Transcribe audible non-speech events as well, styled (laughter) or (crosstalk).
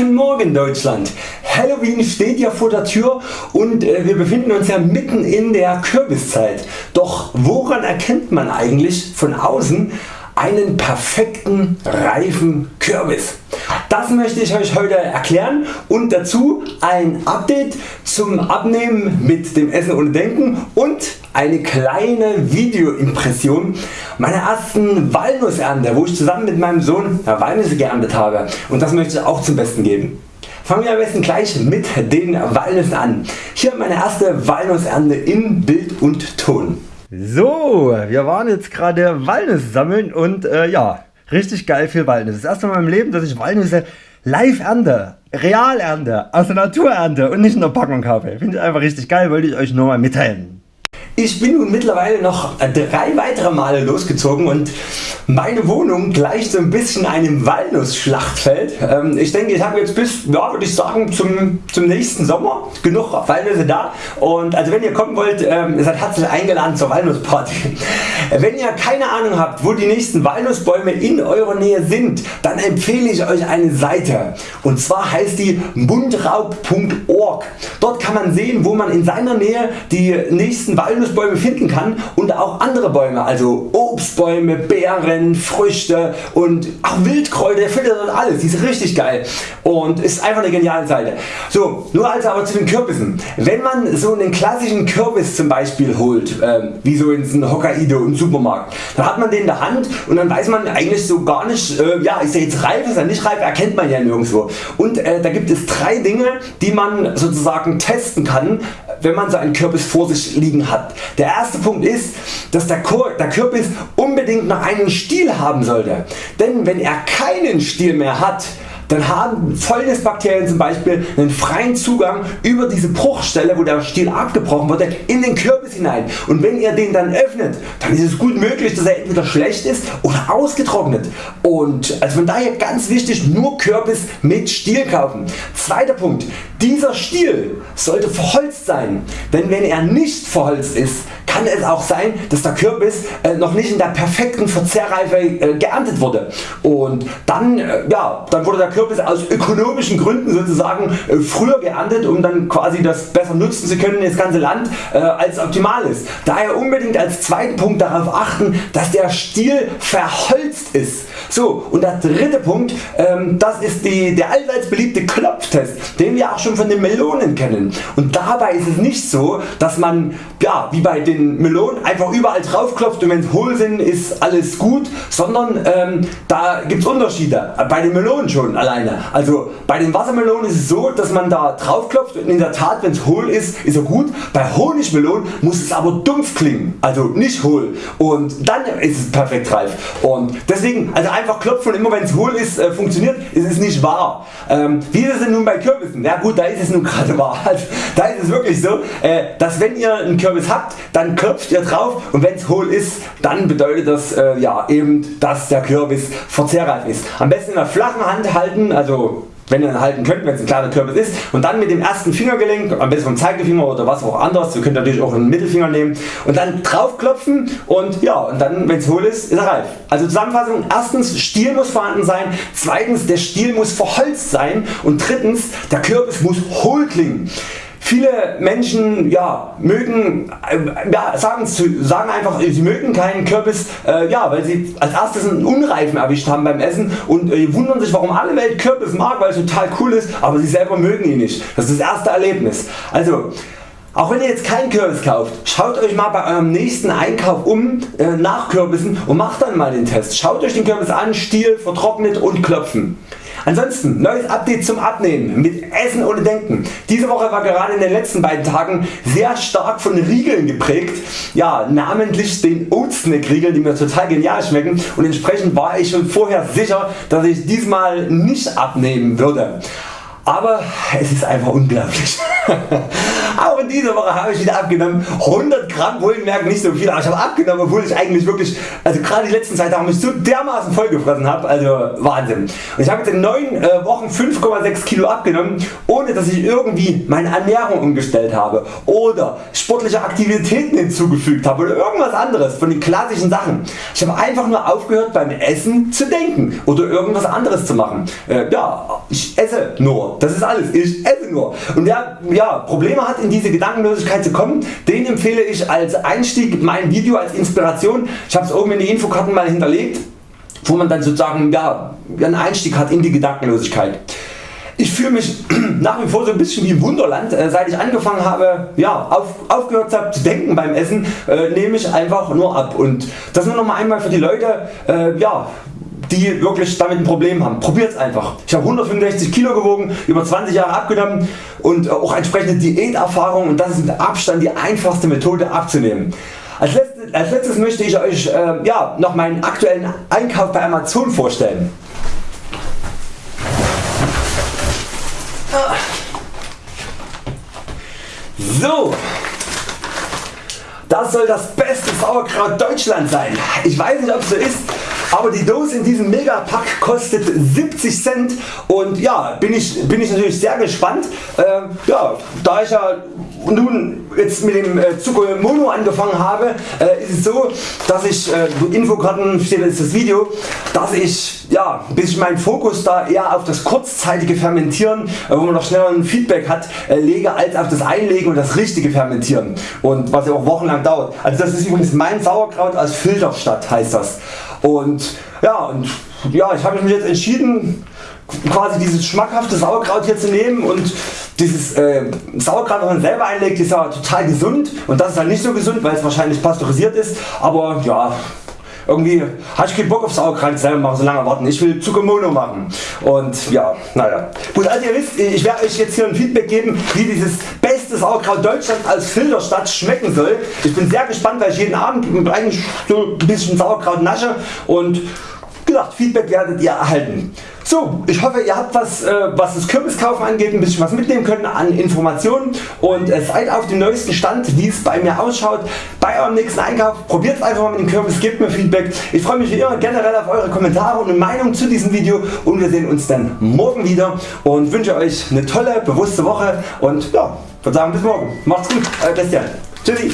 Guten Morgen Deutschland! Halloween steht ja vor der Tür und äh, wir befinden uns ja mitten in der Kürbiszeit. Doch woran erkennt man eigentlich von außen einen perfekten reifen Kürbis? Das möchte ich Euch heute erklären und dazu ein Update zum Abnehmen mit dem Essen ohne Denken und eine kleine Videoimpression meiner ersten Walnussernte, wo ich zusammen mit meinem Sohn Walnüsse geerntet habe und das möchte ich auch zum Besten geben. Fangen wir am besten gleich mit den Walnüssen an. Hier meine erste Walnussernte in Bild und Ton. So, wir waren jetzt gerade Walnüsse sammeln und äh, ja, richtig geil viel Walnüsse. Das erste Mal meinem Leben, dass ich Walnüsse live ernte, real ernte, aus der Natur ernte und nicht in der Packung kaufe. Finde ich einfach richtig geil, wollte ich Euch nur mal mitteilen. Ich bin nun mittlerweile noch drei weitere Male losgezogen und meine Wohnung gleicht so ein bisschen einem Walnussschlachtfeld. Ähm, ich denke ich habe jetzt bis, ja, würde ich sagen zum, zum nächsten Sommer genug Walnüsse da und also wenn ihr kommen wollt, ähm, seid herzlich eingeladen zur Walnussparty. (laughs) Wenn ihr keine Ahnung habt wo die nächsten Walnussbäume in eurer Nähe sind, dann empfehle ich Euch eine Seite und zwar heißt die mundraub.org. Dort kann man sehen wo man in seiner Nähe die nächsten Walnussbäume Walnussbäume finden kann und auch andere Bäume, also Obstbäume, Beeren, Früchte und auch Wildkräuter, ihr findet dort alles, die ist richtig geil und ist einfach eine geniale Seite. So, nur also aber zu den Kürbissen. Wenn man so einen klassischen Kürbis zum Beispiel holt, äh, wie so in Hokkaido im Supermarkt, dann hat man den in der Hand und dann weiß man eigentlich so gar nicht, äh, ja ist er jetzt reif, ist er nicht reif, erkennt man ja nirgendwo. Und äh, da gibt es drei Dinge die man sozusagen testen kann wenn man so einen Kürbis vor sich liegen hat. Der erste Punkt ist, dass der Kürbis unbedingt noch einen Stiel haben sollte. Denn wenn er keinen Stiel mehr hat, dann haben Fäulnisbakterien zum Beispiel einen freien Zugang über diese Bruchstelle wo der Stiel abgebrochen wurde in den Kürbis hinein. Und wenn ihr den dann öffnet dann ist es gut möglich dass er entweder schlecht ist oder ausgetrocknet. Und also von daher ganz wichtig nur Kürbis mit Stiel kaufen. Zweiter Punkt. Dieser Stiel sollte verholzt sein, denn wenn er nicht verholzt ist kann es auch sein dass der Kürbis äh, noch nicht in der perfekten Verzehrreife äh, geerntet wurde. Und dann, äh, ja, dann wurde der Kürbis aus ökonomischen Gründen sozusagen früher geerntet um dann quasi das besser nutzen zu können das ganze Land als optimal ist. Daher unbedingt als zweiten Punkt darauf achten dass der Stiel verholzt ist. So und der dritte Punkt ähm, das ist die, der allseits beliebte Klopftest den wir auch schon von den Melonen kennen und dabei ist es nicht so dass man ja, wie bei den Melonen einfach überall drauf klopft und wenn es hohl sind ist alles gut, sondern ähm, da gibt es Unterschiede, bei den Melonen schon alleine. Also bei den Wassermelonen ist es so dass man da drauf klopft und in der Tat wenn es hohl ist ist er gut, bei Honigmelonen muss es aber dumpf klingen, also nicht hohl und dann ist es perfekt reif und deswegen also einfach klopfen und immer wenn es hohl ist äh, funktioniert, ist es nicht wahr. Ähm, wie ist es denn nun bei Kürbissen? Ja gut da ist es nun (laughs) gerade wahr, also, da ist es wirklich so äh, dass wenn ihr einen Kürbis habt dann klopft ihr drauf und wenn es hohl ist dann bedeutet das äh, ja, eben dass der Kürbis verzehrreif ist. Am besten in der flachen Hand halten, also wenn ihr ihn halten könnt, wenn es ein kleiner Kürbis ist und dann mit dem ersten Fingergelenk, am besten vom Zeigefinger oder was auch anders, ihr könnt natürlich auch einen Mittelfinger nehmen und dann drauf klopfen und ja und dann wenn es hohl ist, ist er reif. Also Zusammenfassung, erstens Stiel muss vorhanden sein, zweitens der Stiel muss verholzt sein und drittens der Kürbis muss hohl klingen. Viele Menschen ja, mögen, äh, ja, sagen, sagen einfach sie mögen keinen Kürbis äh, ja, weil sie als erstes einen Unreifen erwischt haben beim Essen und äh, wundern sich warum alle Welt Kürbis mag weil es total cool ist, aber sie selber mögen ihn nicht. Das ist das erste Erlebnis. Also auch wenn ihr jetzt keinen Kürbis kauft, schaut Euch mal bei eurem nächsten Einkauf um äh, nach Kürbissen und macht dann mal den Test. Schaut Euch den Kürbis an, Stiel, vertrocknet und klopfen. Ansonsten neues Update zum Abnehmen mit Essen ohne Denken. Diese Woche war gerade in den letzten beiden Tagen sehr stark von Riegeln geprägt, ja, namentlich den Oatsnack Riegeln die mir total genial schmecken und entsprechend war ich schon vorher sicher dass ich diesmal nicht abnehmen würde. Aber es ist einfach unglaublich. (laughs) Auch in dieser Woche habe ich wieder abgenommen. 100 Gramm wohlgemerkt nicht so viel, aber ich habe abgenommen, obwohl ich eigentlich wirklich, also gerade die letzten zwei Tage mich so dermaßen vollgefressen habe. Also Wahnsinn. Und ich habe jetzt in 9 äh, Wochen 5,6 Kilo abgenommen, ohne dass ich irgendwie meine Ernährung umgestellt habe oder sportliche Aktivitäten hinzugefügt habe oder irgendwas anderes von den klassischen Sachen. Ich habe einfach nur aufgehört beim Essen zu denken oder irgendwas anderes zu machen. Äh, ja, ich esse nur. Das ist alles. Ich esse nur. Und wer ja, Probleme hat in diese Gedankenlosigkeit zu kommen, den empfehle ich als Einstieg mein Video als Inspiration. Ich habe es oben in die Infokarten mal hinterlegt wo man dann sozusagen ja, einen Einstieg hat in die Gedankenlosigkeit. Ich fühle mich (clears throat) nach wie vor so ein bisschen wie im Wunderland. Äh, seit ich angefangen habe, ja, auf, aufgehört habe zu denken beim Essen, äh, nehme ich einfach nur ab. Und das nur noch mal einmal für die Leute, äh, ja, die wirklich damit ein Problem haben. Probiert's einfach. Ich habe 165 Kilo gewogen, über 20 Jahre abgenommen und auch entsprechende Diäterfahrung und das ist mit Abstand die einfachste Methode abzunehmen. Als letztes, als letztes möchte ich Euch äh, ja, noch meinen aktuellen Einkauf bei Amazon vorstellen. So, das soll das beste Sauerkraut Deutschland sein. Ich weiß nicht ob es so ist, aber die Dose in diesem Megapack kostet 70 Cent und ja, bin ich, bin ich natürlich sehr gespannt. Äh, ja, da ich ja nun jetzt mit dem äh, Zucker Mono angefangen habe, äh, ist es so, dass ich, äh, Infokarten steht jetzt das Video, dass ich ja, ein bisschen meinen Fokus da eher auf das kurzzeitige Fermentieren, äh, wo man noch schneller ein Feedback hat, äh, lege als auf das Einlegen und das richtige Fermentieren und was ja auch wochenlang dauert. Also das ist übrigens mein Sauerkraut aus Filderstadt heißt das. Und ja, und ja, ich habe mich jetzt entschieden quasi dieses schmackhafte Sauerkraut hier zu nehmen und dieses äh, Sauerkraut, was man selber einlegt, ist ja total gesund und das ist halt nicht so gesund, weil es wahrscheinlich pasteurisiert ist, aber ja, irgendwie hatte ich keinen Bock auf Sauerkraut selber machen, so lange warten. Ich will Zuckermono machen und ja, naja. Gut, also ihr wisst, ich werde Euch jetzt hier ein Feedback geben, wie dieses beste Sauerkraut Deutschland als Filterstadt schmecken soll. Ich bin sehr gespannt, weil ich jeden Abend eigentlich so ein bisschen Sauerkraut nasche und gesagt, Feedback werdet ihr erhalten. So, ich hoffe ihr habt was, äh, was das Kürbiskaufen angeht, ein bisschen was mitnehmen können an Informationen und äh, seid auf dem neuesten Stand wie es bei mir ausschaut. Bei eurem nächsten Einkauf probiert einfach mal mit dem Kürbis, gebt mir Feedback. Ich freue mich wie immer generell auf eure Kommentare und Meinung zu diesem Video und wir sehen uns dann morgen wieder und wünsche Euch eine tolle bewusste Woche und ja, würde sagen bis morgen. Macht's gut, euer Christian. Tschüssi.